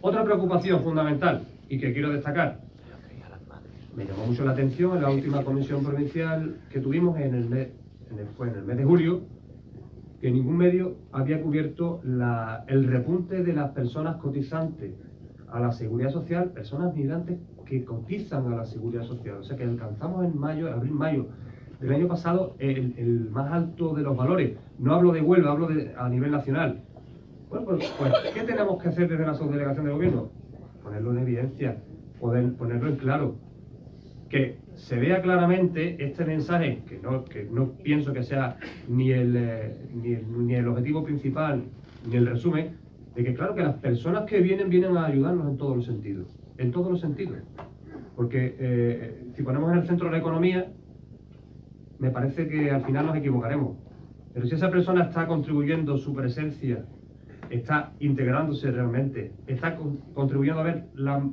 Otra preocupación fundamental y que quiero destacar, me llamó mucho la atención en la última comisión provincial que tuvimos en el mes, en el, fue en el mes de julio, que ningún medio había cubierto el repunte de las personas cotizantes a la seguridad social, personas migrantes que cotizan a la seguridad social. O sea que alcanzamos en mayo, abril-mayo del año pasado el, el, más alto de los valores. No hablo de Huelva, hablo de, a nivel nacional. Bueno, pues, pues, ¿qué tenemos que hacer desde la subdelegación de gobierno? Ponerlo en evidencia, ponerlo en claro. Que se vea claramente este mensaje, que no, que no pienso que sea ni el, eh, ni, el, ni el objetivo principal, ni el resumen, de que claro que las personas que vienen, vienen a ayudarnos en todos los sentidos. En todos los sentidos. Porque eh, si ponemos en el centro la economía, me parece que al final nos equivocaremos. Pero si esa persona está contribuyendo su presencia, está integrándose realmente, está con, contribuyendo a ver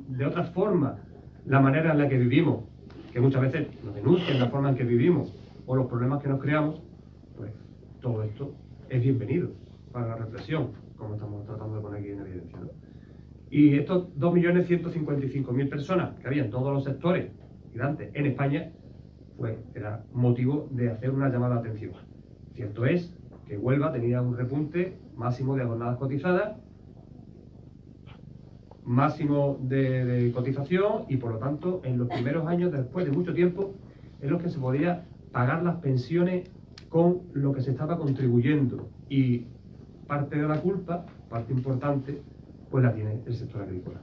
de otra forma la manera en la que vivimos, que muchas veces nos denuncian la forma en que vivimos o los problemas que nos creamos, pues todo esto es bienvenido para la reflexión, como estamos tratando de poner aquí en evidencia. ¿no? Y estos 2.155.000 personas que había en todos los sectores migrantes en España, pues era motivo de hacer una llamada de atención. Cierto es que Huelva tenía un repunte máximo de jornadas cotizadas, máximo de, de, cotización y por lo tanto en los primeros años, después de mucho tiempo, en los que se podía pagar las pensiones con lo que se estaba contribuyendo y parte de la culpa, parte importante, pues la tiene el sector agrícola.